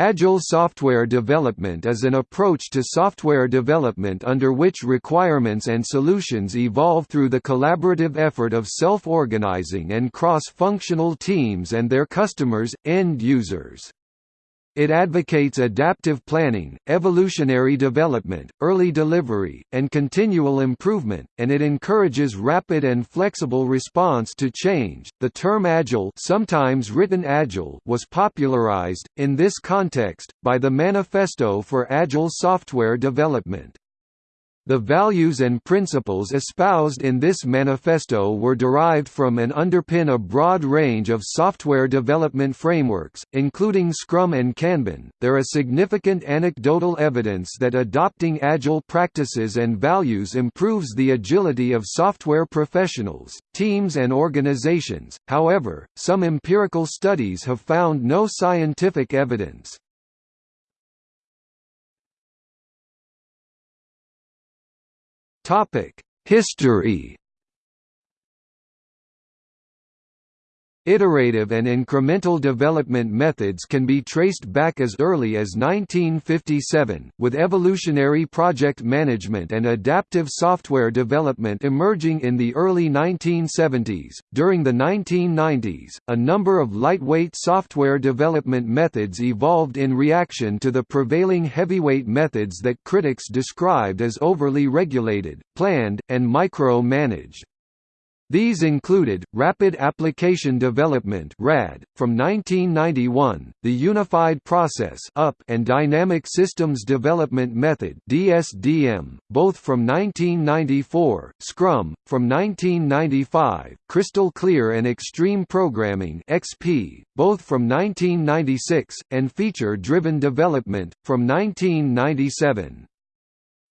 Agile software development is an approach to software development under which requirements and solutions evolve through the collaborative effort of self-organizing and cross-functional teams and their customers, end users. It advocates adaptive planning, evolutionary development, early delivery, and continual improvement, and it encourages rapid and flexible response to change. The term agile, sometimes written agile, was popularized in this context by the Manifesto for Agile Software Development. The values and principles espoused in this manifesto were derived from and underpin a broad range of software development frameworks, including Scrum and Kanban. There is significant anecdotal evidence that adopting agile practices and values improves the agility of software professionals, teams, and organizations. However, some empirical studies have found no scientific evidence. History Iterative and incremental development methods can be traced back as early as 1957, with evolutionary project management and adaptive software development emerging in the early 1970s. During the 1990s, a number of lightweight software development methods evolved in reaction to the prevailing heavyweight methods that critics described as overly regulated, planned, and micro-managed. These included, Rapid Application Development (RAD) from 1991, the Unified Process (UP) and Dynamic Systems Development Method (DSDM), both from 1994, Scrum from 1995, Crystal Clear and Extreme Programming (XP), both from 1996, and Feature-Driven Development from 1997.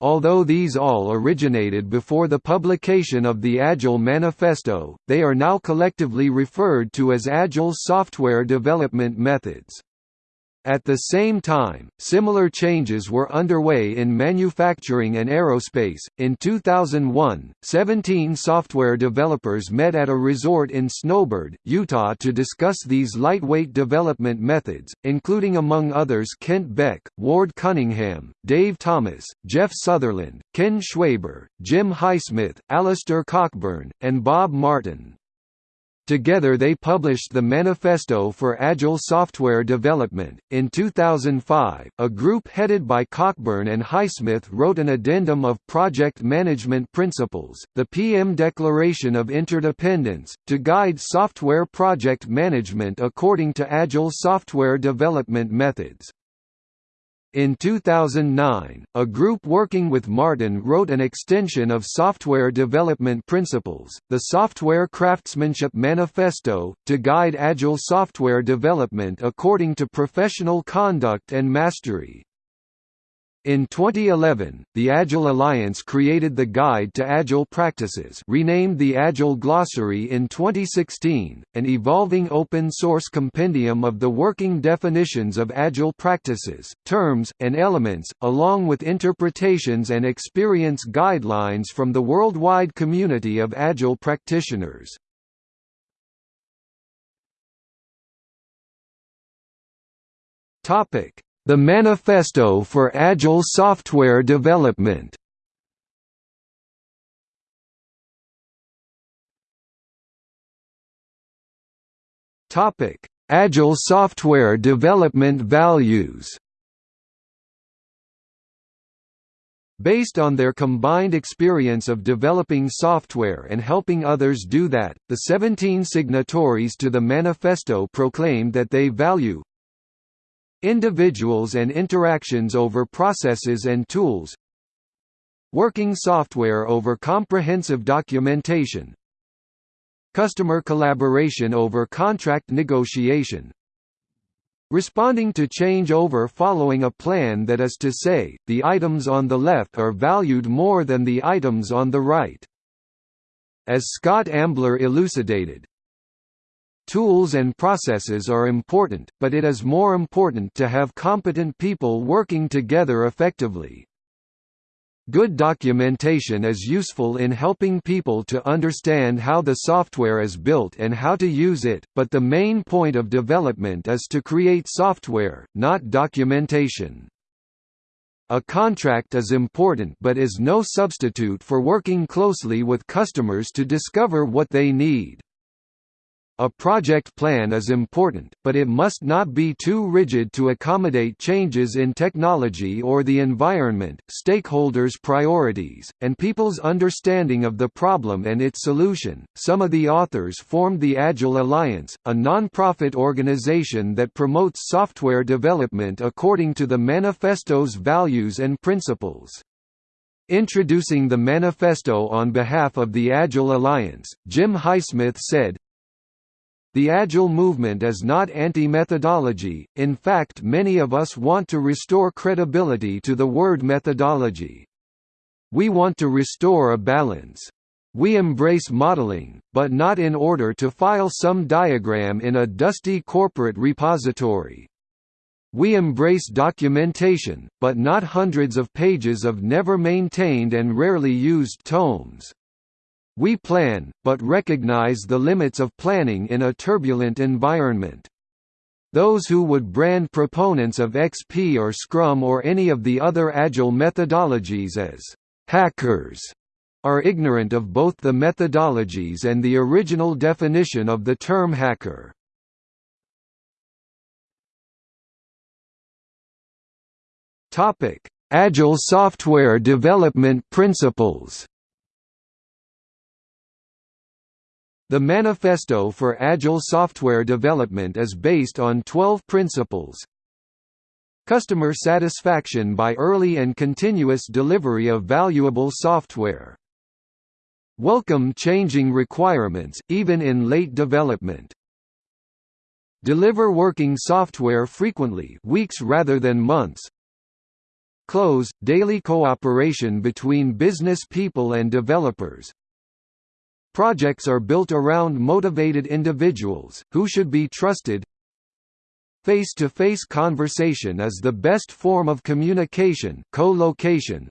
Although these all originated before the publication of the Agile Manifesto, they are now collectively referred to as Agile software development methods. At the same time, similar changes were underway in manufacturing and aerospace. In 2001, 17 software developers met at a resort in Snowbird, Utah to discuss these lightweight development methods, including among others Kent Beck, Ward Cunningham, Dave Thomas, Jeff Sutherland, Ken Schwaber, Jim Highsmith, Alistair Cockburn, and Bob Martin. Together they published the Manifesto for Agile Software Development. In 2005, a group headed by Cockburn and Highsmith wrote an addendum of project management principles, the PM Declaration of Interdependence, to guide software project management according to Agile software development methods. In 2009, a group working with Martin wrote an extension of software development principles, the Software Craftsmanship Manifesto, to guide agile software development according to professional conduct and mastery. In 2011, the Agile Alliance created the Guide to Agile Practices renamed the Agile Glossary in 2016, an evolving open-source compendium of the working definitions of Agile practices, terms, and elements, along with interpretations and experience guidelines from the worldwide community of Agile practitioners. Topic the Manifesto for Agile Software Development Topic: Agile software development values. Based on their combined experience of developing software and helping others do that, the 17 signatories to the manifesto proclaimed that they value Individuals and interactions over processes and tools Working software over comprehensive documentation Customer collaboration over contract negotiation Responding to change over following a plan that is to say, the items on the left are valued more than the items on the right. As Scott Ambler elucidated, Tools and processes are important, but it is more important to have competent people working together effectively. Good documentation is useful in helping people to understand how the software is built and how to use it, but the main point of development is to create software, not documentation. A contract is important but is no substitute for working closely with customers to discover what they need. A project plan is important, but it must not be too rigid to accommodate changes in technology or the environment, stakeholders' priorities, and people's understanding of the problem and its solution. Some of the authors formed the Agile Alliance, a non-profit organization that promotes software development according to the manifesto's values and principles. Introducing the manifesto on behalf of the Agile Alliance, Jim Highsmith said, the Agile movement is not anti-methodology, in fact many of us want to restore credibility to the word methodology. We want to restore a balance. We embrace modeling, but not in order to file some diagram in a dusty corporate repository. We embrace documentation, but not hundreds of pages of never maintained and rarely used tomes. We plan, but recognize the limits of planning in a turbulent environment. Those who would brand proponents of XP or Scrum or any of the other Agile methodologies as hackers are ignorant of both the methodologies and the original definition of the term hacker. Agile software development principles The Manifesto for Agile Software Development is based on 12 principles. Customer satisfaction by early and continuous delivery of valuable software. Welcome changing requirements, even in late development. Deliver working software frequently weeks rather than months. Close, daily cooperation between business people and developers, Projects are built around motivated individuals, who should be trusted. Face-to-face -face conversation is the best form of communication co-location.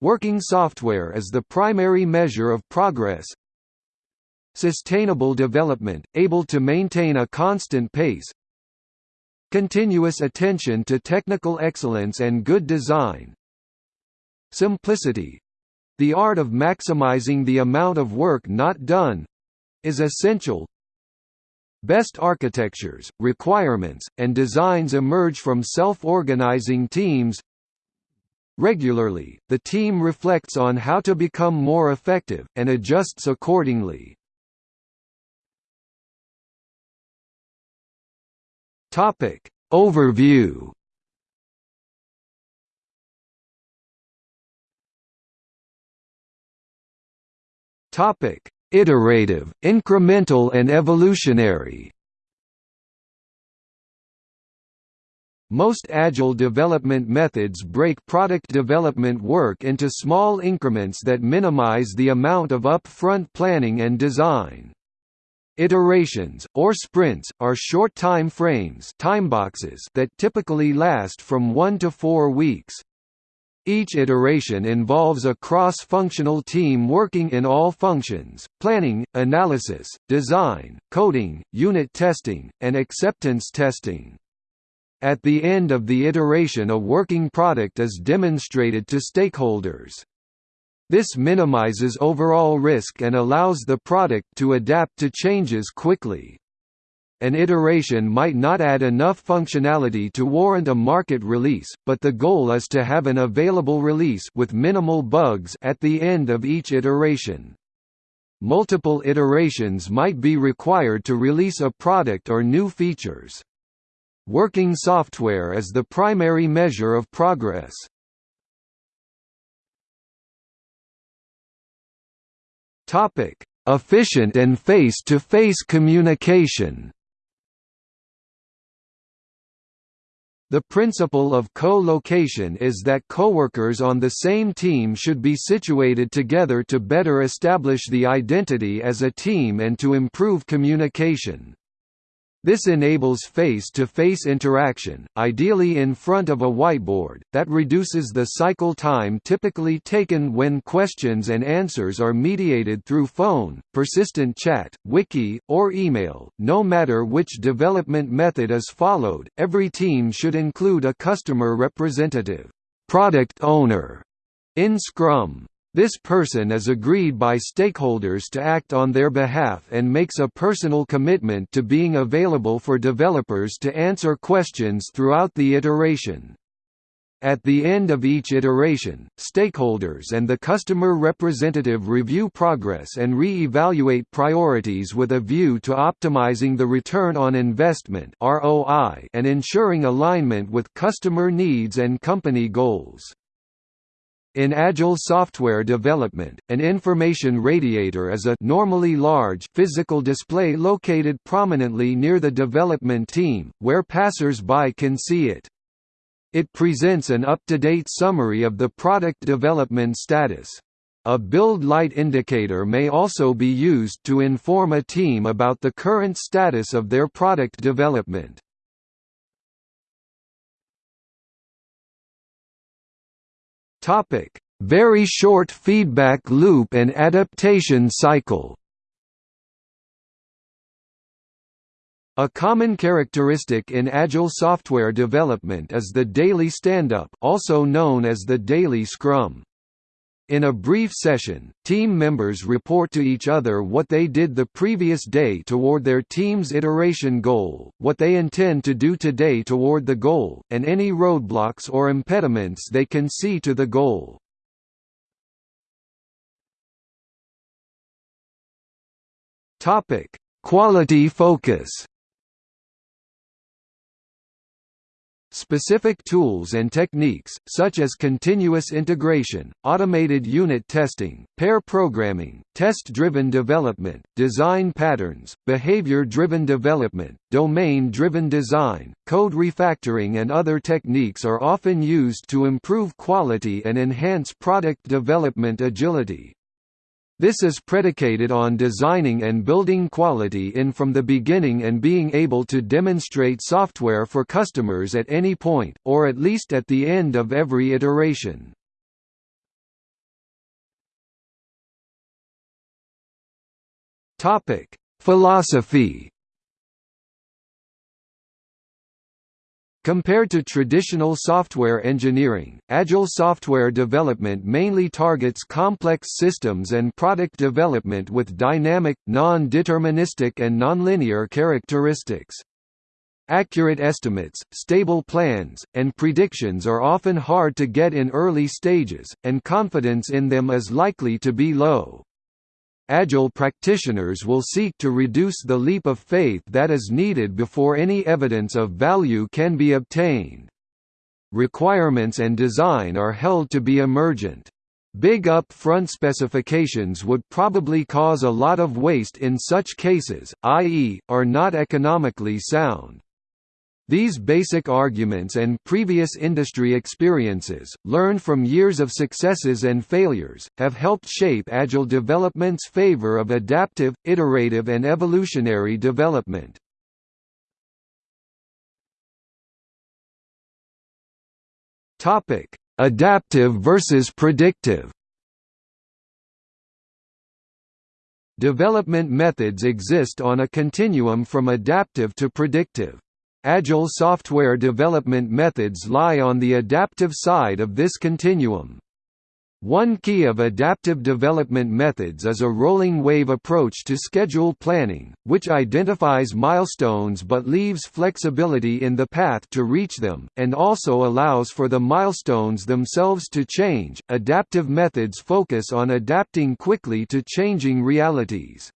Working software is the primary measure of progress. Sustainable development, able to maintain a constant pace. Continuous attention to technical excellence and good design. Simplicity, the art of maximizing the amount of work not done is essential. Best architectures, requirements, and designs emerge from self-organizing teams. Regularly, the team reflects on how to become more effective, and adjusts accordingly. Overview Topic: Iterative, incremental and evolutionary. Most agile development methods break product development work into small increments that minimize the amount of upfront planning and design. Iterations, or sprints, are short time frames timeboxes that typically last from one to four weeks. Each iteration involves a cross-functional team working in all functions, planning, analysis, design, coding, unit testing, and acceptance testing. At the end of the iteration a working product is demonstrated to stakeholders. This minimizes overall risk and allows the product to adapt to changes quickly an iteration might not add enough functionality to warrant a market release, but the goal is to have an available release with minimal bugs at the end of each iteration. Multiple iterations might be required to release a product or new features. Working software is the primary measure of progress. Efficient and face-to-face -face communication The principle of co-location is that coworkers on the same team should be situated together to better establish the identity as a team and to improve communication. This enables face-to-face -face interaction, ideally in front of a whiteboard, that reduces the cycle time typically taken when questions and answers are mediated through phone, persistent chat, wiki, or email. No matter which development method is followed, every team should include a customer representative, product owner, in Scrum. This person is agreed by stakeholders to act on their behalf and makes a personal commitment to being available for developers to answer questions throughout the iteration. At the end of each iteration, stakeholders and the customer representative review progress and re-evaluate priorities with a view to optimizing the return on investment and ensuring alignment with customer needs and company goals. In Agile software development, an information radiator is a normally large physical display located prominently near the development team, where passers-by can see it. It presents an up-to-date summary of the product development status. A build light indicator may also be used to inform a team about the current status of their product development. Topic: Very short feedback loop and adaptation cycle. A common characteristic in agile software development is the daily stand-up, also known as the daily scrum. In a brief session, team members report to each other what they did the previous day toward their team's iteration goal, what they intend to do today toward the goal, and any roadblocks or impediments they can see to the goal. Quality focus Specific tools and techniques, such as continuous integration, automated unit testing, pair programming, test-driven development, design patterns, behavior-driven development, domain-driven design, code refactoring and other techniques are often used to improve quality and enhance product development agility. This is predicated on designing and building quality in from the beginning and being able to demonstrate software for customers at any point, or at least at the end of every iteration. Philosophy Compared to traditional software engineering, Agile software development mainly targets complex systems and product development with dynamic, non-deterministic and nonlinear characteristics. Accurate estimates, stable plans, and predictions are often hard to get in early stages, and confidence in them is likely to be low. Agile practitioners will seek to reduce the leap of faith that is needed before any evidence of value can be obtained. Requirements and design are held to be emergent. Big up-front specifications would probably cause a lot of waste in such cases, i.e., are not economically sound. These basic arguments and previous industry experiences, learned from years of successes and failures, have helped shape Agile development's favor of adaptive, iterative and evolutionary development. Adaptive versus predictive Development methods exist on a continuum from adaptive to predictive. Agile software development methods lie on the adaptive side of this continuum. One key of adaptive development methods is a rolling wave approach to schedule planning, which identifies milestones but leaves flexibility in the path to reach them, and also allows for the milestones themselves to change. Adaptive methods focus on adapting quickly to changing realities.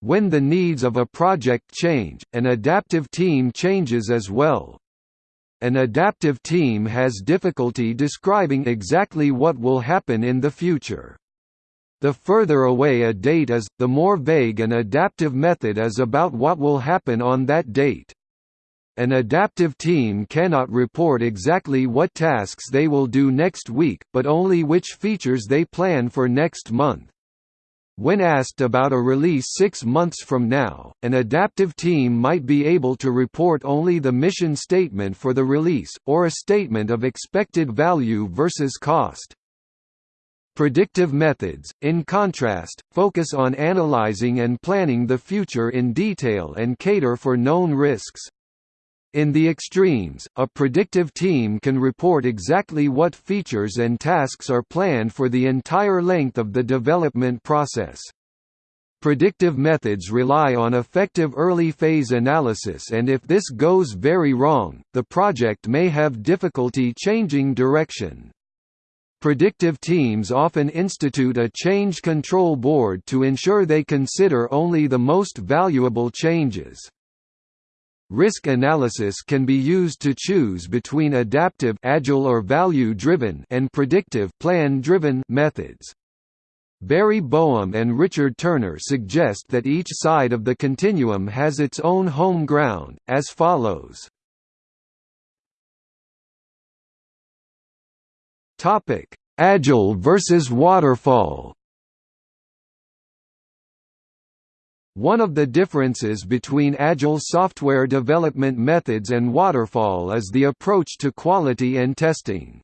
When the needs of a project change, an adaptive team changes as well. An adaptive team has difficulty describing exactly what will happen in the future. The further away a date is, the more vague an adaptive method is about what will happen on that date. An adaptive team cannot report exactly what tasks they will do next week, but only which features they plan for next month. When asked about a release six months from now, an adaptive team might be able to report only the mission statement for the release, or a statement of expected value versus cost. Predictive methods, in contrast, focus on analyzing and planning the future in detail and cater for known risks. In the extremes, a predictive team can report exactly what features and tasks are planned for the entire length of the development process. Predictive methods rely on effective early phase analysis and if this goes very wrong, the project may have difficulty changing direction. Predictive teams often institute a change control board to ensure they consider only the most valuable changes. Risk analysis can be used to choose between adaptive agile or value-driven and predictive plan-driven methods. Barry Boehm and Richard Turner suggest that each side of the continuum has its own home ground, as follows. Agile versus waterfall One of the differences between Agile software development methods and waterfall is the approach to quality and testing.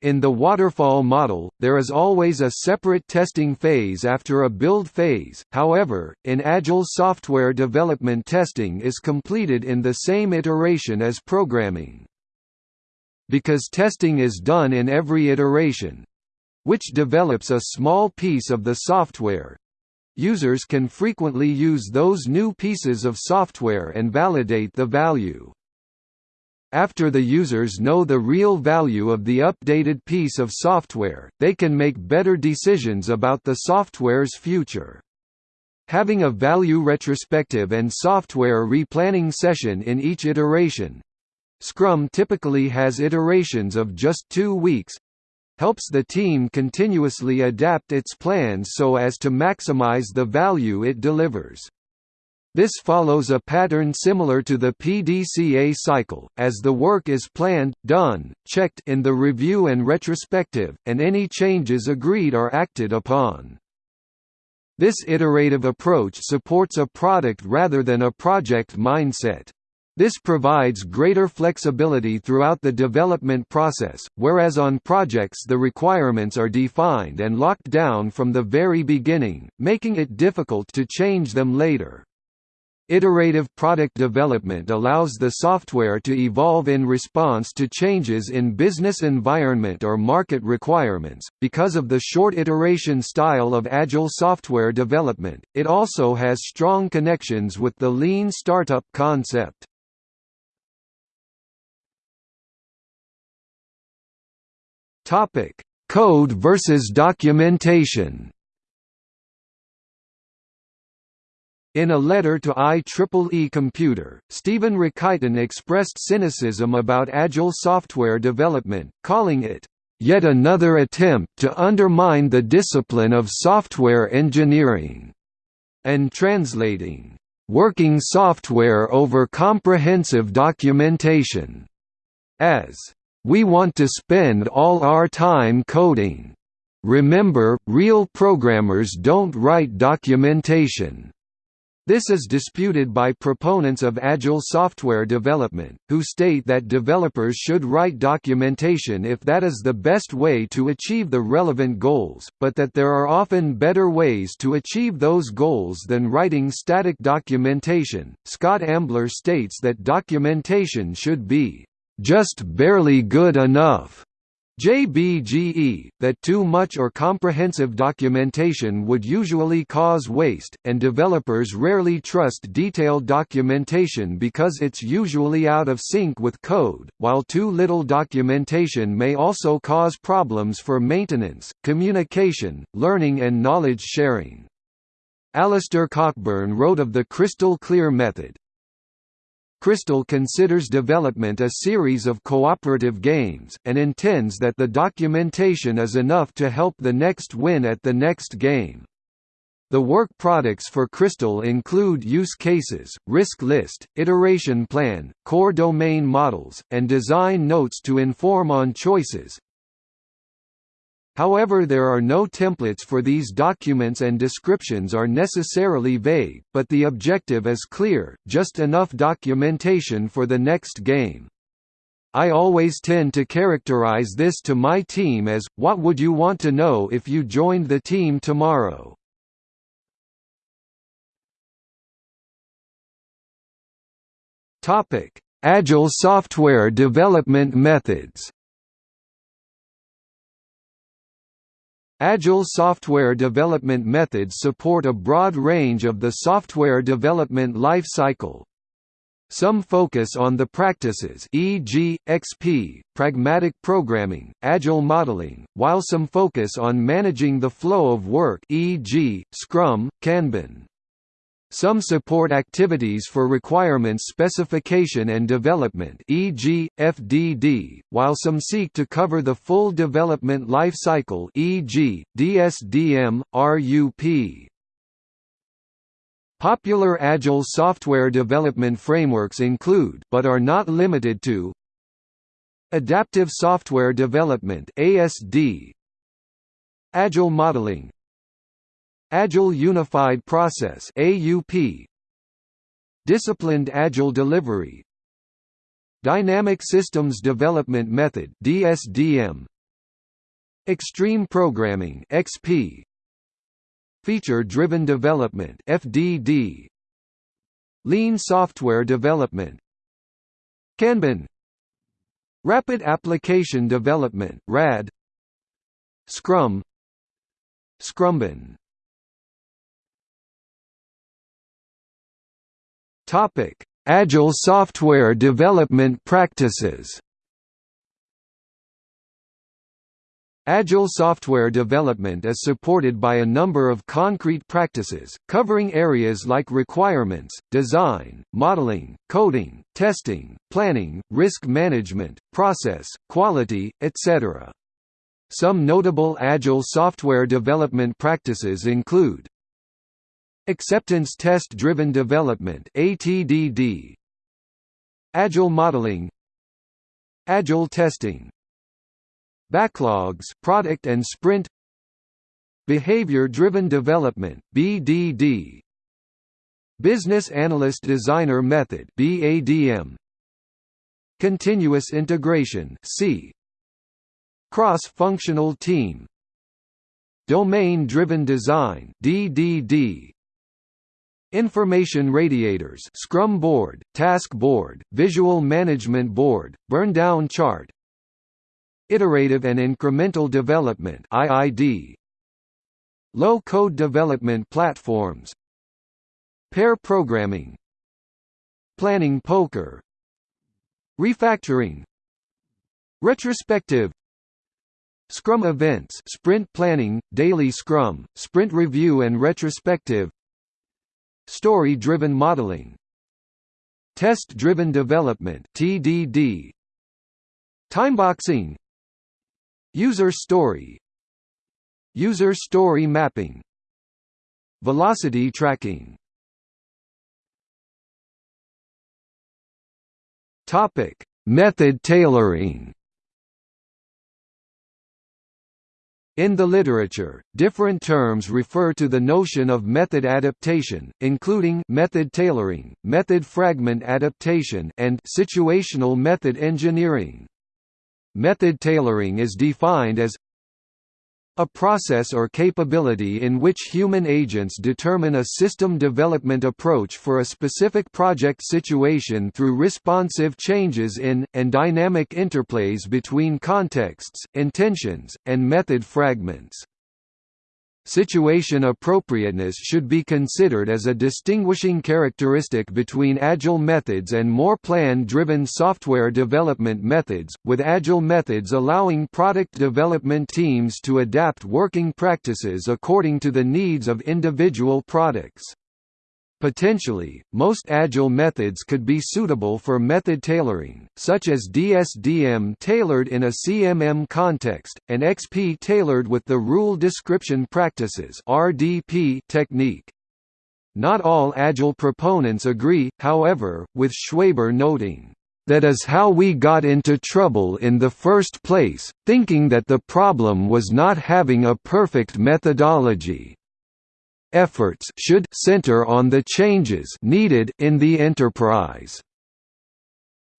In the waterfall model, there is always a separate testing phase after a build phase, however, in Agile software development testing is completed in the same iteration as programming. Because testing is done in every iteration—which develops a small piece of the software, Users can frequently use those new pieces of software and validate the value. After the users know the real value of the updated piece of software, they can make better decisions about the software's future. Having a value retrospective and software replanning session in each iteration Scrum typically has iterations of just two weeks helps the team continuously adapt its plans so as to maximize the value it delivers. This follows a pattern similar to the PDCA cycle, as the work is planned, done, checked in the review and retrospective, and any changes agreed are acted upon. This iterative approach supports a product rather than a project mindset. This provides greater flexibility throughout the development process, whereas on projects the requirements are defined and locked down from the very beginning, making it difficult to change them later. Iterative product development allows the software to evolve in response to changes in business environment or market requirements. Because of the short iteration style of agile software development, it also has strong connections with the lean startup concept. Topic: Code versus documentation. In a letter to IEEE Computer, Stephen Rakitin expressed cynicism about agile software development, calling it, "...yet another attempt to undermine the discipline of software engineering," and translating, "...working software over comprehensive documentation," as we want to spend all our time coding. Remember, real programmers don't write documentation. This is disputed by proponents of Agile software development, who state that developers should write documentation if that is the best way to achieve the relevant goals, but that there are often better ways to achieve those goals than writing static documentation. Scott Ambler states that documentation should be just barely good enough. JBGE, that too much or comprehensive documentation would usually cause waste, and developers rarely trust detailed documentation because it's usually out of sync with code, while too little documentation may also cause problems for maintenance, communication, learning and knowledge sharing. Alistair Cockburn wrote of the crystal clear method, Crystal considers development a series of cooperative games, and intends that the documentation is enough to help the next win at the next game. The work products for Crystal include use cases, risk list, iteration plan, core domain models, and design notes to inform on choices, However there are no templates for these documents and descriptions are necessarily vague, but the objective is clear, just enough documentation for the next game. I always tend to characterize this to my team as, what would you want to know if you joined the team tomorrow? Agile software development methods Agile software development methods support a broad range of the software development life cycle. Some focus on the practices e.g., XP, pragmatic programming, agile modeling, while some focus on managing the flow of work e.g., Scrum, Kanban. Some support activities for requirements specification and development e.g., FDD, while some seek to cover the full development life cycle e.g., DSDM, RUP. Popular Agile software development frameworks include but are not limited to Adaptive Software Development ASD Agile Modeling Agile Unified Process AUP Disciplined Agile Delivery. Dynamic Systems Development Method DSDM Extreme Programming XP Feature Driven Development FDD Lean Software Development. Kanban. Rapid Application Development RAD Scrum. Scrumban Topic: Agile software development practices. Agile software development is supported by a number of concrete practices, covering areas like requirements, design, modeling, coding, testing, planning, risk management, process, quality, etc. Some notable Agile software development practices include Acceptance Test Driven Development ATDD Agile Modeling. Agile Testing. Backlogs Product and Sprint. Behavior Driven Development BDD Business Analyst Designer Method BADM Continuous Integration C. Cross-functional team. Domain-driven design DDD Information radiators Scrum board, task board, visual management board, burn-down chart Iterative and incremental development IID Low-code development platforms Pair programming Planning poker Refactoring Retrospective Scrum events sprint planning, daily scrum, sprint review and retrospective Story-driven modeling. Test-driven development TDD Timeboxing User story. User story mapping. Velocity tracking. Topic: Method tailoring In the literature, different terms refer to the notion of method adaptation, including method tailoring, method fragment adaptation, and situational method engineering. Method tailoring is defined as a process or capability in which human agents determine a system development approach for a specific project situation through responsive changes in, and dynamic interplays between contexts, intentions, and method fragments. Situation appropriateness should be considered as a distinguishing characteristic between agile methods and more plan-driven software development methods, with agile methods allowing product development teams to adapt working practices according to the needs of individual products. Potentially, most agile methods could be suitable for method tailoring, such as DSDM tailored in a CMM context, and XP tailored with the Rule Description Practices (RDP) technique. Not all agile proponents agree, however, with Schwaber noting That is how we got into trouble in the first place, thinking that the problem was not having a perfect methodology. Efforts should center on the changes needed in the enterprise.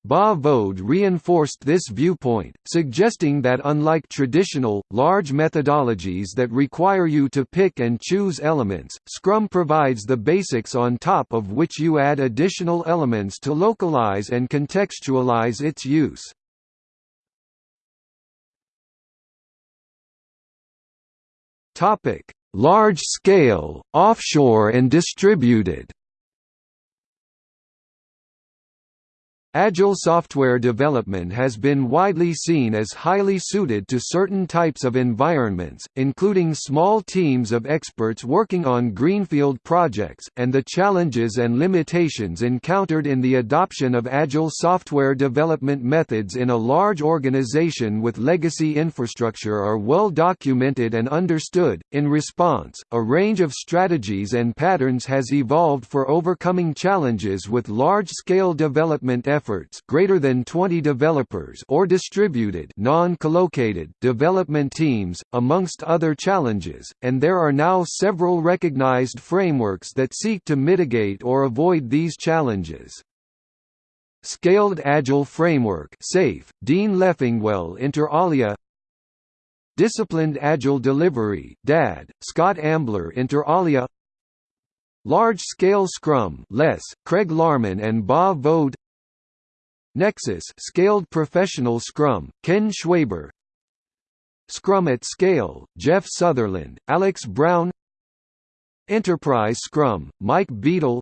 Bas Vodde reinforced this viewpoint, suggesting that unlike traditional, large methodologies that require you to pick and choose elements, Scrum provides the basics on top of which you add additional elements to localize and contextualize its use. Large scale, offshore and distributed Agile software development has been widely seen as highly suited to certain types of environments, including small teams of experts working on greenfield projects, and the challenges and limitations encountered in the adoption of Agile software development methods in a large organization with legacy infrastructure are well documented and understood. In response, a range of strategies and patterns has evolved for overcoming challenges with large scale development efforts efforts greater than 20 developers or distributed non-collocated development teams, amongst other challenges, and there are now several recognized frameworks that seek to mitigate or avoid these challenges. Scaled Agile Framework SAFe, Dean Leffingwell inter alia. Disciplined Agile Delivery DAD, Scott Ambler inter alia. Large-Scale Scrum less, Craig Larman and Bas Vodde Nexus Scaled Professional Scrum, Ken Schwaber. Scrum at Scale, Jeff Sutherland, Alex Brown. Enterprise Scrum, Mike Beedle.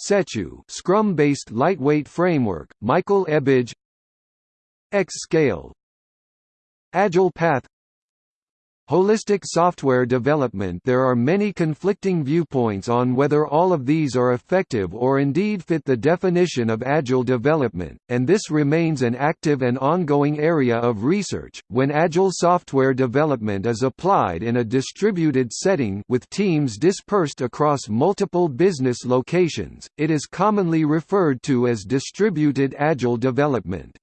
Setchu Scrum-based lightweight framework, Michael Ebbage X-Scale Agile Path Holistic software development There are many conflicting viewpoints on whether all of these are effective or indeed fit the definition of agile development, and this remains an active and ongoing area of research. When agile software development is applied in a distributed setting with teams dispersed across multiple business locations, it is commonly referred to as distributed agile development.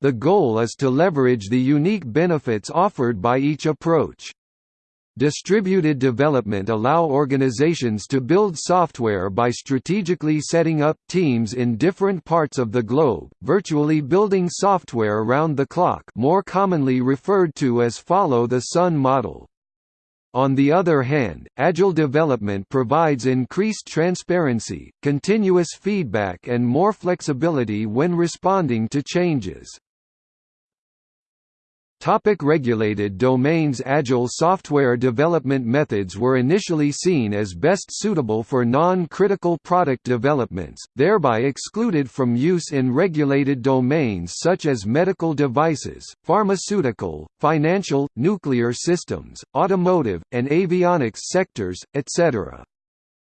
The goal is to leverage the unique benefits offered by each approach. Distributed development allow organizations to build software by strategically setting up teams in different parts of the globe, virtually building software around the clock more commonly referred to as follow-the-sun model. On the other hand, Agile development provides increased transparency, continuous feedback and more flexibility when responding to changes. Topic regulated domains Agile software development methods were initially seen as best suitable for non-critical product developments, thereby excluded from use in regulated domains such as medical devices, pharmaceutical, financial, nuclear systems, automotive, and avionics sectors, etc.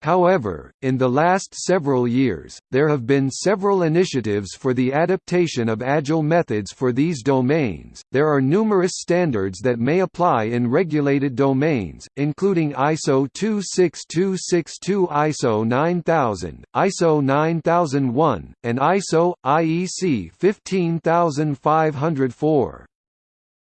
However, in the last several years, there have been several initiatives for the adaptation of agile methods for these domains. There are numerous standards that may apply in regulated domains, including ISO 26262, ISO 9000, ISO 9001, and ISO IEC 15504.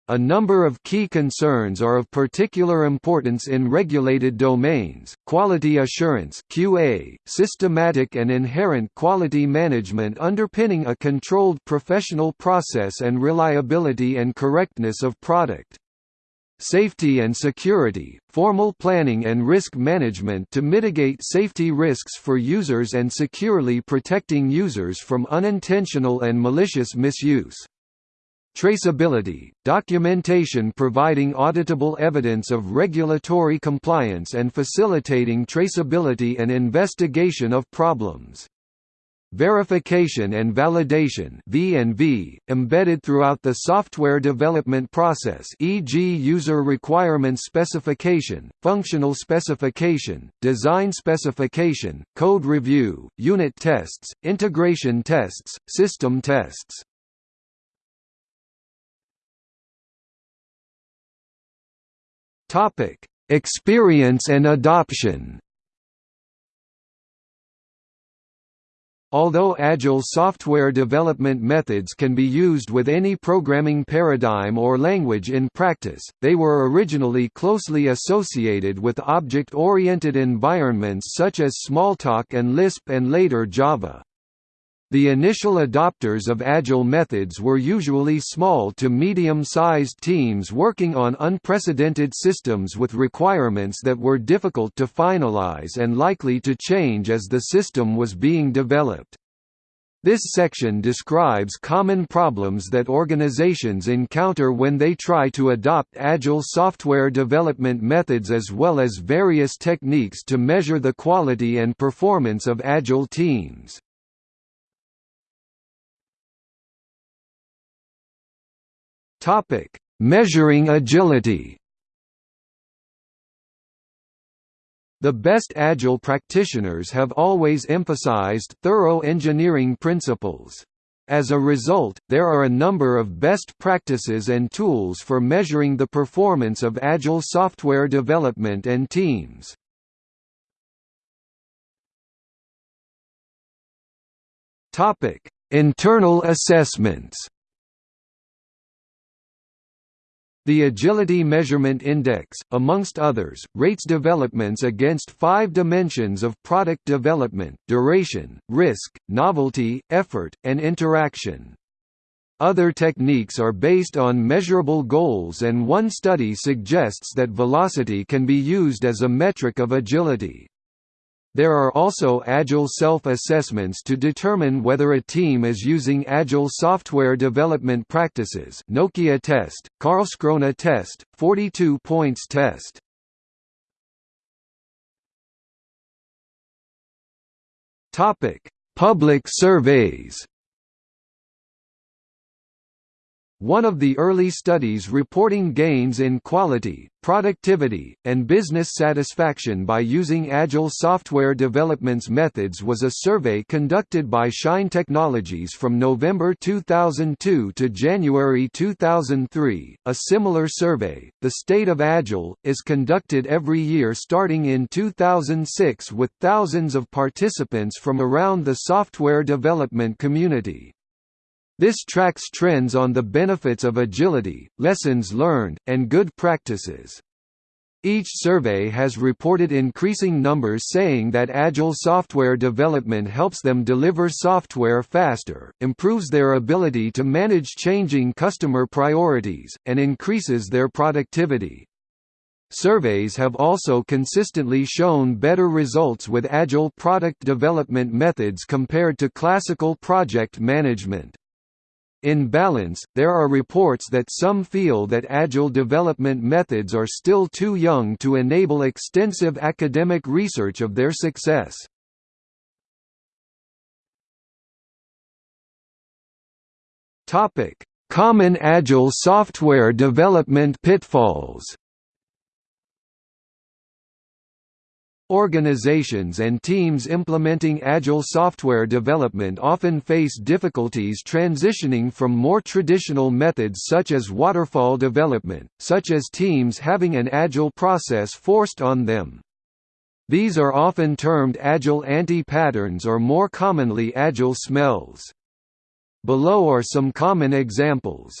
A number of key concerns are of particular importance in regulated domains, quality assurance QA, systematic and inherent quality management underpinning a controlled professional process and reliability and correctness of product. Safety and security, formal planning and risk management to mitigate safety risks for users and securely protecting users from unintentional and malicious misuse. Traceability, documentation providing auditable evidence of regulatory compliance and facilitating traceability and investigation of problems. Verification and validation V&V, embedded throughout the software development process e.g. user requirement specification, functional specification, design specification, code review, unit tests, integration tests, system tests. Topic: Experience and adoption. Although Agile software development methods can be used with any programming paradigm or language in practice, they were originally closely associated with object-oriented environments such as Smalltalk and Lisp and later Java. The initial adopters of Agile methods were usually small to medium-sized teams working on unprecedented systems with requirements that were difficult to finalize and likely to change as the system was being developed. This section describes common problems that organizations encounter when they try to adopt Agile software development methods as well as various techniques to measure the quality and performance of Agile teams. Topic: Measuring agility. The best Agile practitioners have always emphasized thorough engineering principles. As a result, there are a number of best practices and tools for measuring the performance of Agile software development and teams. Internal assessments The Agility Measurement Index, amongst others, rates developments against five dimensions of product development, duration, risk, novelty, effort, and interaction. Other techniques are based on measurable goals and one study suggests that velocity can be used as a metric of agility. There are also Agile self-assessments to determine whether a team is using Agile software development practices Nokia test, Karlskrona test, 42 points test. Topic: Public surveys One of the early studies reporting gains in quality, productivity, and business satisfaction by using Agile software development methods was a survey conducted by Shine Technologies from November 2002 to January 2003. A similar survey, The State of Agile, is conducted every year starting in 2006 with thousands of participants from around the software development community. This tracks trends on the benefits of agility, lessons learned, and good practices. Each survey has reported increasing numbers saying that agile software development helps them deliver software faster, improves their ability to manage changing customer priorities, and increases their productivity. Surveys have also consistently shown better results with agile product development methods compared to classical project management. In balance, there are reports that some feel that agile development methods are still too young to enable extensive academic research of their success. Common agile software development pitfalls Organizations and teams implementing Agile software development often face difficulties transitioning from more traditional methods such as waterfall development, such as teams having an Agile process forced on them. These are often termed Agile anti-patterns or more commonly Agile smells. Below are some common examples.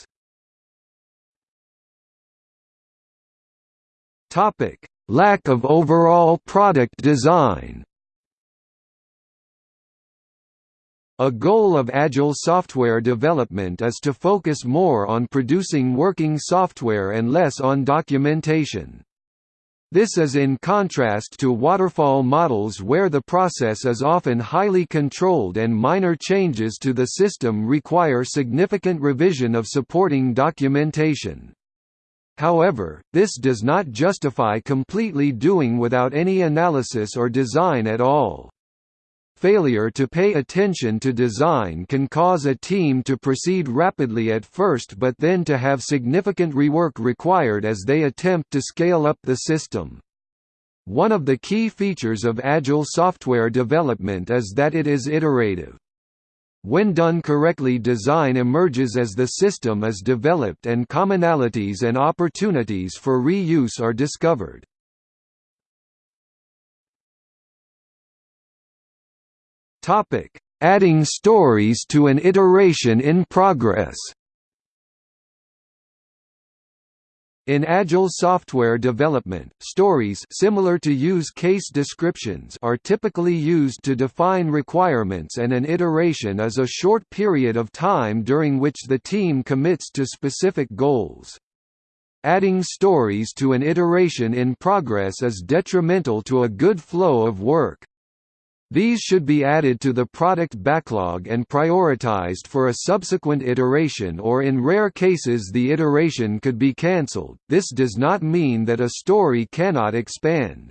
Topic: Lack of overall product design A goal of Agile software development is to focus more on producing working software and less on documentation. This is in contrast to waterfall models where the process is often highly controlled and minor changes to the system require significant revision of supporting documentation. However, this does not justify completely doing without any analysis or design at all. Failure to pay attention to design can cause a team to proceed rapidly at first but then to have significant rework required as they attempt to scale up the system. One of the key features of Agile software development is that it is iterative. When done correctly design emerges as the system is developed and commonalities and opportunities for reuse are discovered. Adding stories to an iteration in progress In agile software development, stories similar to use case descriptions are typically used to define requirements and an iteration is a short period of time during which the team commits to specific goals. Adding stories to an iteration in progress is detrimental to a good flow of work. These should be added to the product backlog and prioritized for a subsequent iteration or in rare cases the iteration could be cancelled. This does not mean that a story cannot expand.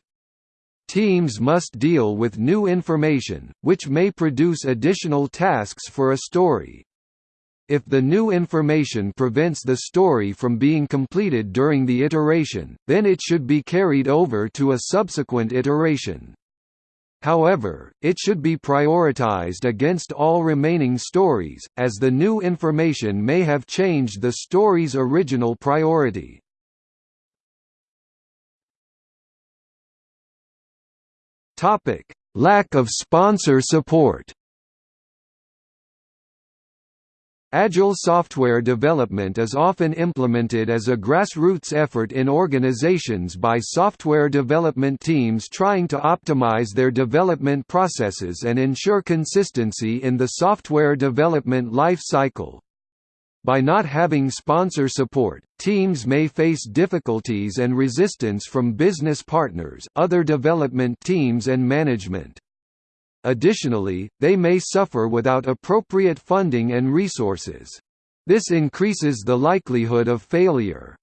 Teams must deal with new information, which may produce additional tasks for a story. If the new information prevents the story from being completed during the iteration, then it should be carried over to a subsequent iteration. However, it should be prioritized against all remaining stories, as the new information may have changed the story's original priority. Lack of sponsor support Agile software development is often implemented as a grassroots effort in organizations by software development teams trying to optimize their development processes and ensure consistency in the software development life cycle. By not having sponsor support, teams may face difficulties and resistance from business partners, other development teams and management. Additionally, they may suffer without appropriate funding and resources. This increases the likelihood of failure.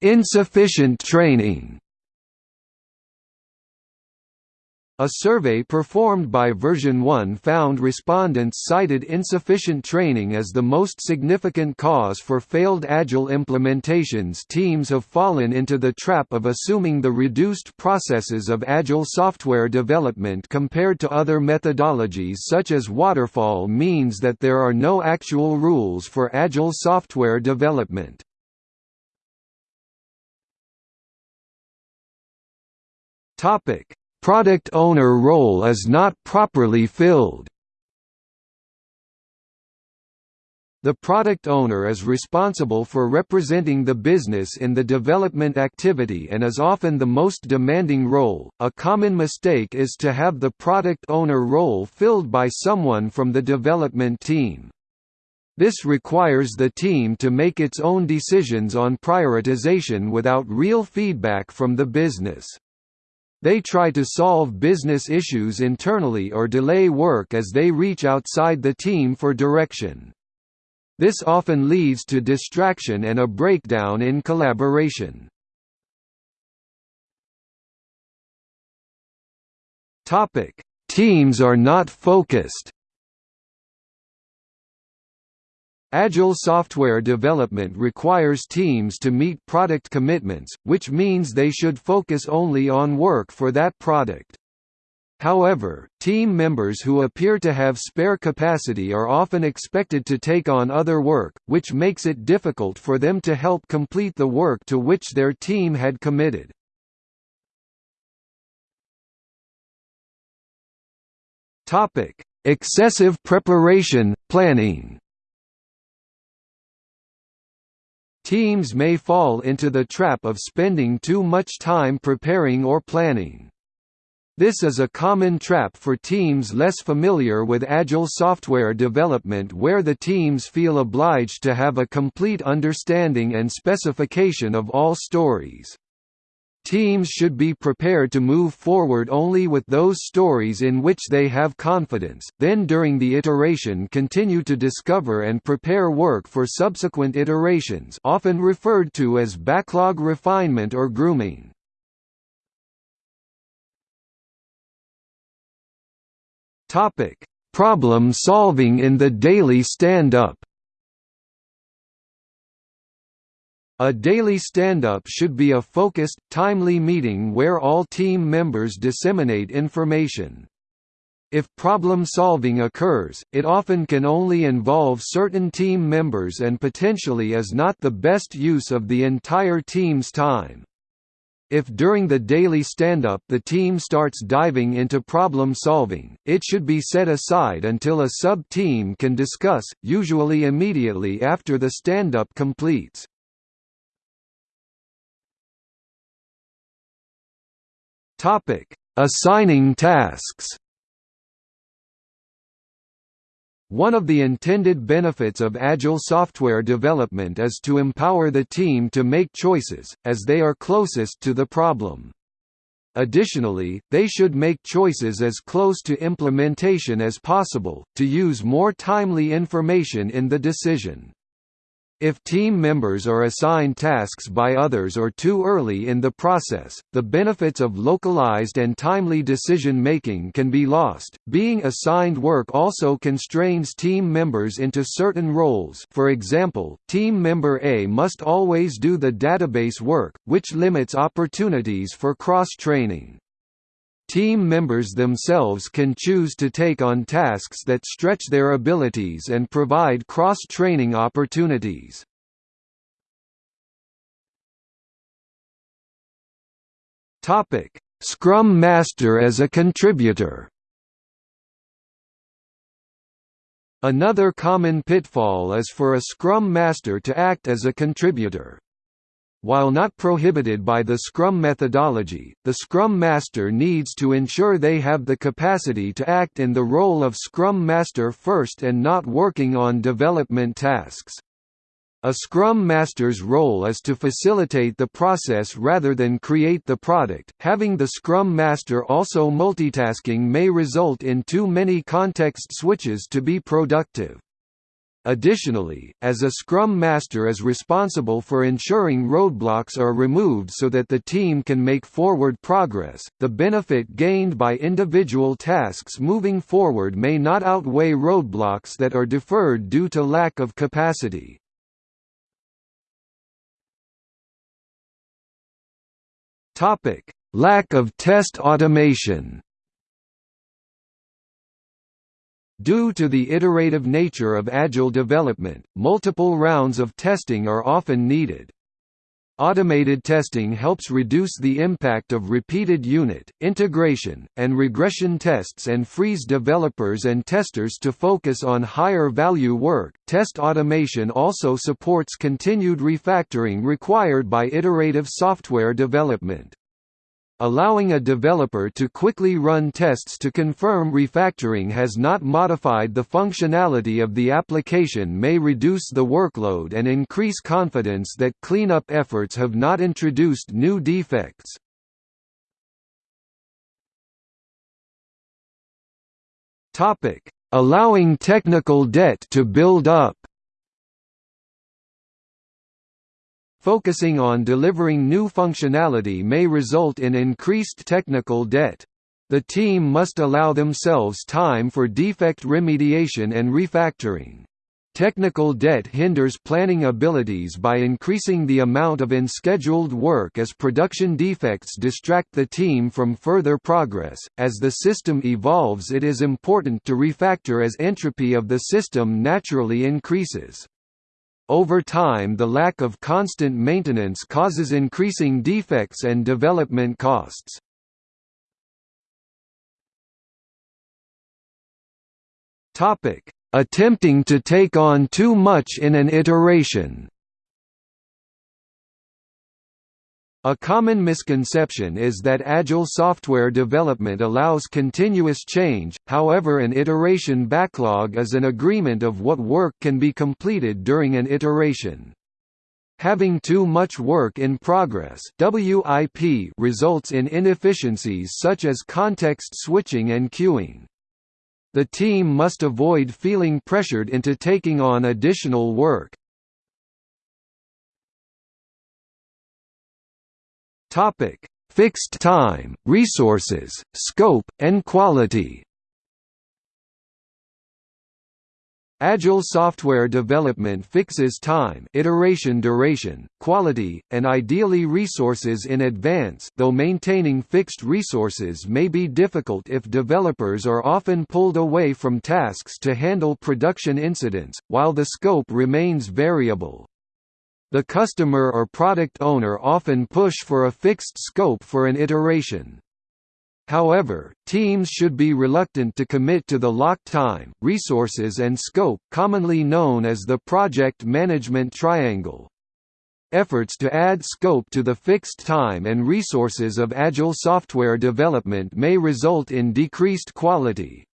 Insufficient training A survey performed by Version 1 found respondents cited insufficient training as the most significant cause for failed Agile implementations. Teams have fallen into the trap of assuming the reduced processes of Agile software development compared to other methodologies such as Waterfall means that there are no actual rules for Agile software development. Topic product owner role is not properly filled. The product owner is responsible for representing the business in the development activity and is often the most demanding role. A common mistake is to have the product owner role filled by someone from the development team. This requires the team to make its own decisions on prioritization without real feedback from the business. They try to solve business issues internally or delay work as they reach outside the team for direction. This often leads to distraction and a breakdown in collaboration. Teams are not focused Agile software development requires teams to meet product commitments, which means they should focus only on work for that product. However, team members who appear to have spare capacity are often expected to take on other work, which makes it difficult for them to help complete the work to which their team had committed. Excessive preparation, planning Teams may fall into the trap of spending too much time preparing or planning. This is a common trap for teams less familiar with Agile software development where the teams feel obliged to have a complete understanding and specification of all stories. Teams should be prepared to move forward only with those stories in which they have confidence, then during the iteration continue to discover and prepare work for subsequent iterations often referred to as backlog refinement or grooming. Problem solving in the daily stand-up A daily stand-up should be a focused, timely meeting where all team members disseminate information. If problem solving occurs, it often can only involve certain team members and potentially is not the best use of the entire team's time. If during the daily stand-up the team starts diving into problem solving, it should be set aside until a sub-team can discuss, usually immediately after the stand-up completes. Assigning tasks One of the intended benefits of Agile software development is to empower the team to make choices, as they are closest to the problem. Additionally, they should make choices as close to implementation as possible, to use more timely information in the decision. If team members are assigned tasks by others or too early in the process, the benefits of localized and timely decision making can be lost. Being assigned work also constrains team members into certain roles. For example, team member A must always do the database work, which limits opportunities for cross-training. Team members themselves can choose to take on tasks that stretch their abilities and provide cross-training opportunities. Scrum Master as a contributor Another common pitfall is for a Scrum Master to act as a contributor. While not prohibited by the Scrum methodology, the Scrum Master needs to ensure they have the capacity to act in the role of Scrum Master first and not working on development tasks. A Scrum Master's role is to facilitate the process rather than create the product. Having the Scrum Master also multitasking may result in too many context switches to be productive. Additionally, as a Scrum Master is responsible for ensuring roadblocks are removed so that the team can make forward progress, the benefit gained by individual tasks moving forward may not outweigh roadblocks that are deferred due to lack of capacity. Lack of test automation Due to the iterative nature of Agile development, multiple rounds of testing are often needed. Automated testing helps reduce the impact of repeated unit, integration, and regression tests and frees developers and testers to focus on higher value work. Test automation also supports continued refactoring required by iterative software development. Allowing a developer to quickly run tests to confirm refactoring has not modified the functionality of the application may reduce the workload and increase confidence that cleanup efforts have not introduced new defects. Allowing technical debt to build up Focusing on delivering new functionality may result in increased technical debt. The team must allow themselves time for defect remediation and refactoring. Technical debt hinders planning abilities by increasing the amount of unscheduled work as production defects distract the team from further progress. As the system evolves, it is important to refactor as entropy of the system naturally increases. Over time the lack of constant maintenance causes increasing defects and development costs. Attempting to take on too much in an iteration A common misconception is that Agile software development allows continuous change, however an iteration backlog is an agreement of what work can be completed during an iteration. Having too much work in progress WIP results in inefficiencies such as context switching and queuing. The team must avoid feeling pressured into taking on additional work, Topic: Fixed time, resources, scope, and quality. Agile software development fixes time iteration duration, quality, and ideally resources in advance though maintaining fixed resources may be difficult if developers are often pulled away from tasks to handle production incidents, while the scope remains variable. The customer or product owner often push for a fixed scope for an iteration. However, teams should be reluctant to commit to the locked time, resources and scope, commonly known as the project management triangle. Efforts to add scope to the fixed time and resources of agile software development may result in decreased quality.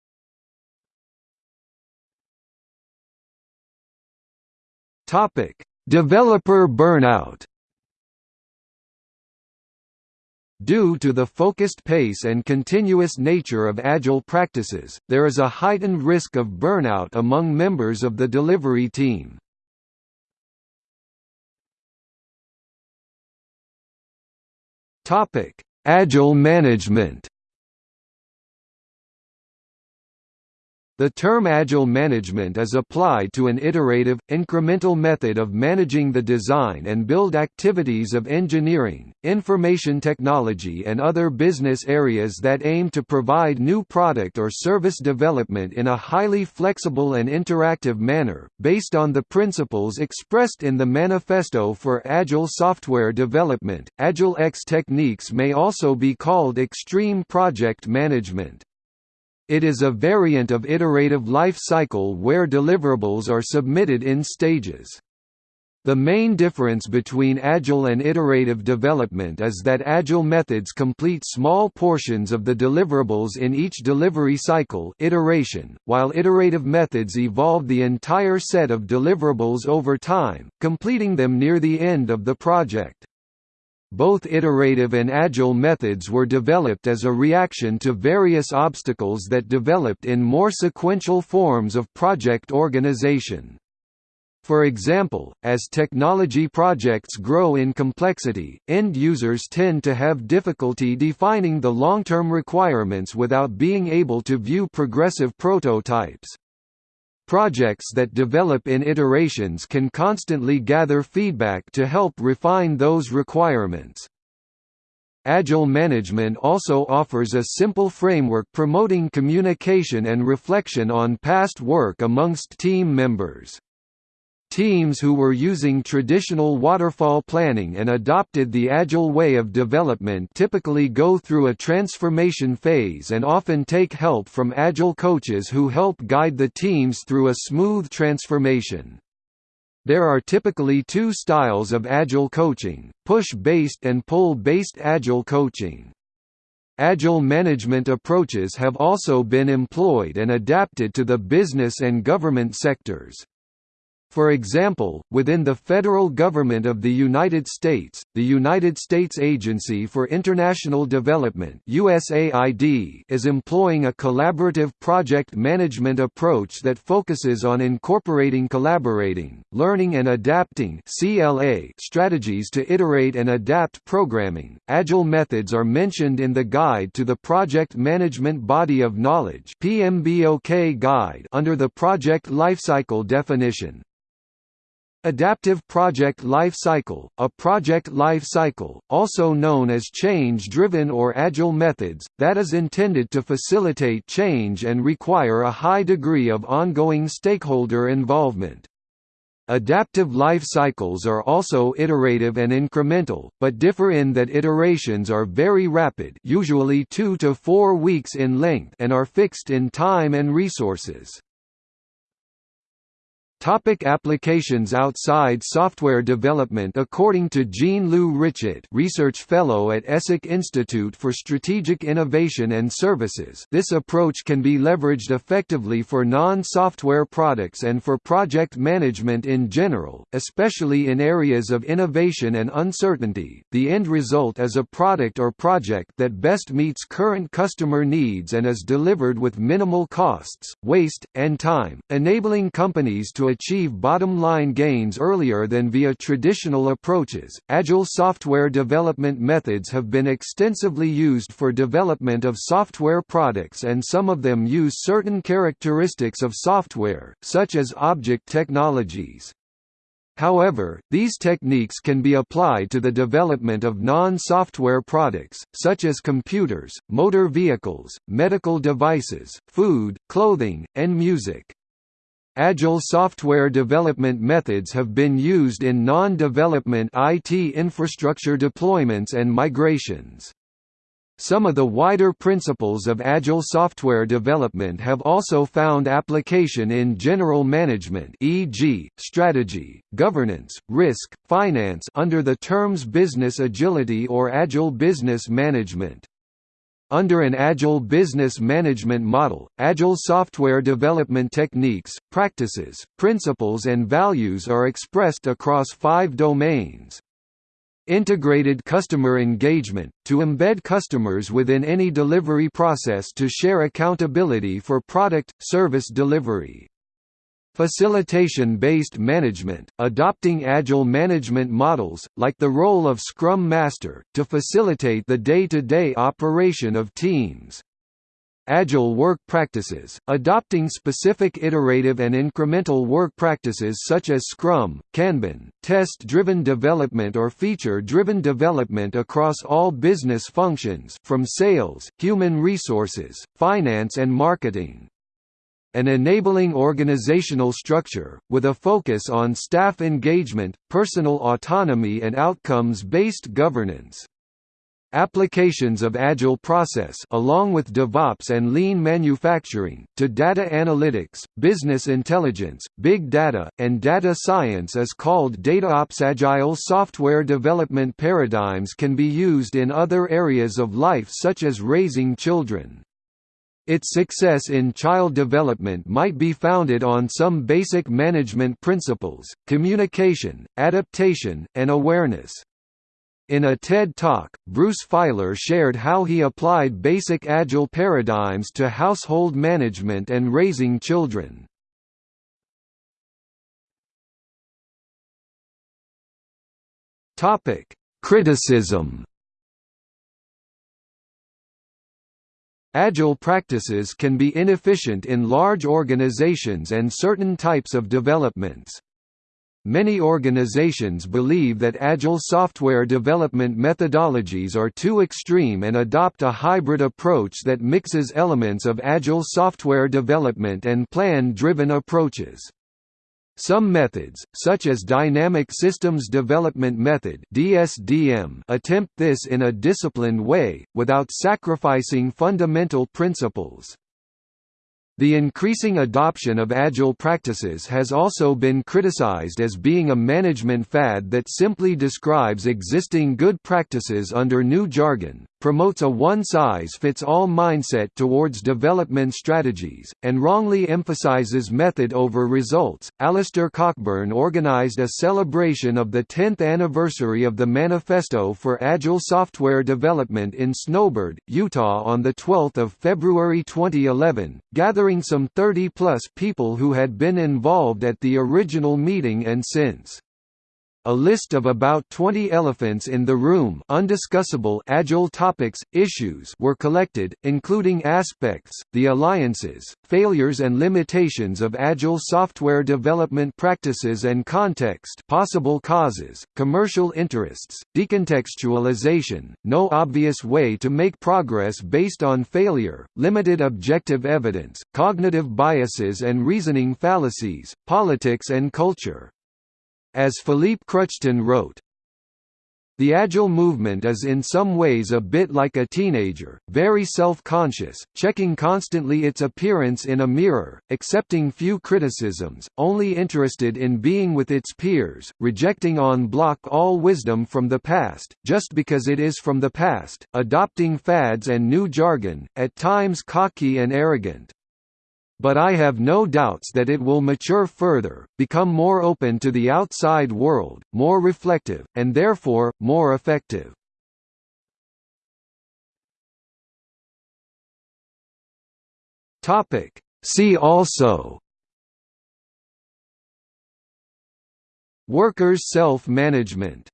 Topic: Developer burnout Due to the focused pace and continuous nature of agile practices, there is a heightened risk of burnout among members of the delivery team. Agile management The term Agile management is applied to an iterative, incremental method of managing the design and build activities of engineering, information technology and other business areas that aim to provide new product or service development in a highly flexible and interactive manner, based on the principles expressed in the Manifesto for Agile Software Development. Agile X techniques may also be called extreme project management. It is a variant of iterative life cycle where deliverables are submitted in stages. The main difference between agile and iterative development is that agile methods complete small portions of the deliverables in each delivery cycle iteration, while iterative methods evolve the entire set of deliverables over time, completing them near the end of the project. Both iterative and agile methods were developed as a reaction to various obstacles that developed in more sequential forms of project organization. For example, as technology projects grow in complexity, end users tend to have difficulty defining the long-term requirements without being able to view progressive prototypes. Projects that develop in iterations can constantly gather feedback to help refine those requirements. Agile management also offers a simple framework promoting communication and reflection on past work amongst team members. Teams who were using traditional waterfall planning and adopted the agile way of development typically go through a transformation phase and often take help from agile coaches who help guide the teams through a smooth transformation. There are typically two styles of agile coaching, push-based and pull-based agile coaching. Agile management approaches have also been employed and adapted to the business and government sectors. For example, within the federal government of the United States, the United States Agency for International Development USAID is employing a collaborative project management approach that focuses on incorporating collaborating, learning and adapting CLA strategies to iterate and adapt programming. Agile methods are mentioned in the Guide to the Project Management Body of Knowledge PMBOK guide under the project lifecycle definition. Adaptive Project Life Cycle, a project life cycle, also known as change-driven or agile methods, that is intended to facilitate change and require a high degree of ongoing stakeholder involvement. Adaptive life cycles are also iterative and incremental, but differ in that iterations are very rapid usually two to four weeks in length and are fixed in time and resources. Topic applications outside software development According to Jean-Loup Richet Research Fellow at ESSEC Institute for Strategic Innovation and Services this approach can be leveraged effectively for non-software products and for project management in general, especially in areas of innovation and uncertainty. The end result is a product or project that best meets current customer needs and is delivered with minimal costs, waste, and time, enabling companies to achieve bottom-line gains earlier than via traditional approaches. Agile software development methods have been extensively used for development of software products and some of them use certain characteristics of software, such as object technologies. However, these techniques can be applied to the development of non-software products, such as computers, motor vehicles, medical devices, food, clothing, and music. Agile software development methods have been used in non-development IT infrastructure deployments and migrations. Some of the wider principles of Agile software development have also found application in general management e.g., strategy, governance, risk, finance under the terms business agility or Agile business management. Under an Agile business management model, Agile software development techniques, practices, principles and values are expressed across five domains. Integrated customer engagement, to embed customers within any delivery process to share accountability for product, service delivery. Facilitation-based management, adopting agile management models, like the role of Scrum Master, to facilitate the day-to-day -day operation of teams. Agile work practices, adopting specific iterative and incremental work practices such as Scrum, Kanban, test-driven development or feature-driven development across all business functions from sales, human resources, finance and marketing. An enabling organizational structure, with a focus on staff engagement, personal autonomy and outcomes-based governance. Applications of Agile process along with DevOps and lean manufacturing, to data analytics, business intelligence, big data, and data science is called DataOps. Agile software development paradigms can be used in other areas of life such as raising children. Its success in child development might be founded on some basic management principles, communication, adaptation, and awareness. In a TED Talk, Bruce Feiler shared how he applied basic Agile paradigms to household management and raising children. Criticism Agile practices can be inefficient in large organizations and certain types of developments. Many organizations believe that Agile software development methodologies are too extreme and adopt a hybrid approach that mixes elements of Agile software development and plan-driven approaches. Some methods, such as Dynamic Systems Development Method (DSDM), attempt this in a disciplined way without sacrificing fundamental principles. The increasing adoption of Agile practices has also been criticized as being a management fad that simply describes existing good practices under new jargon, promotes a one-size-fits-all mindset towards development strategies, and wrongly emphasizes method over results. Alistair Cockburn organized a celebration of the 10th anniversary of the Manifesto for Agile Software Development in Snowbird, Utah on the 12th of February 2011, gathering some 30-plus people who had been involved at the original meeting and since. A list of about 20 elephants in the room undiscussable agile topics, issues were collected, including aspects, the alliances, failures and limitations of agile software development practices and context possible causes, commercial interests, decontextualization, no obvious way to make progress based on failure, limited objective evidence, cognitive biases and reasoning fallacies, politics and culture. As Philippe Kruchten wrote, the Agile movement is in some ways a bit like a teenager, very self-conscious, checking constantly its appearance in a mirror, accepting few criticisms, only interested in being with its peers, rejecting on bloc all wisdom from the past, just because it is from the past, adopting fads and new jargon, at times cocky and arrogant, but I have no doubts that it will mature further, become more open to the outside world, more reflective, and therefore, more effective. See also. Workers' self-management